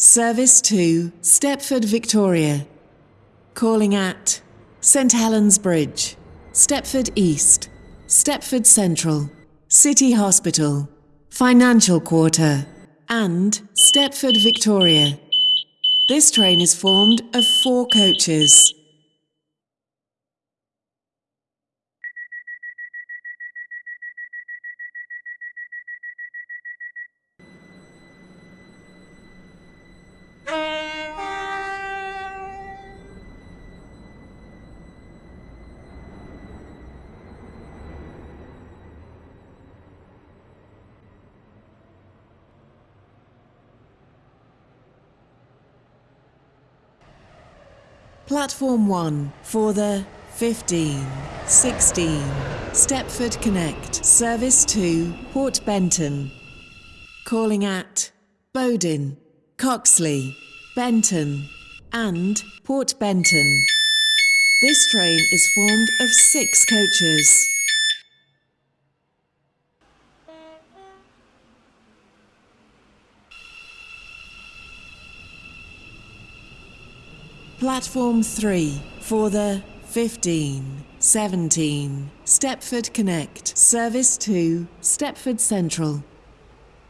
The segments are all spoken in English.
Service to Stepford Victoria. Calling at St Helens Bridge, Stepford East, Stepford Central, City Hospital, Financial Quarter, and Stepford Victoria. This train is formed of four coaches. Platform 1 for the 15, 16, Stepford Connect, service to Port Benton. Calling at Bodin, Coxly, Benton, and Port Benton. This train is formed of six coaches. Platform 3 for the 15, 17, Stepford Connect, service to Stepford Central.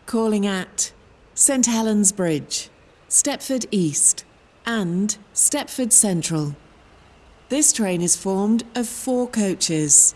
Calling at St Helens Bridge, Stepford East, and Stepford Central. This train is formed of four coaches.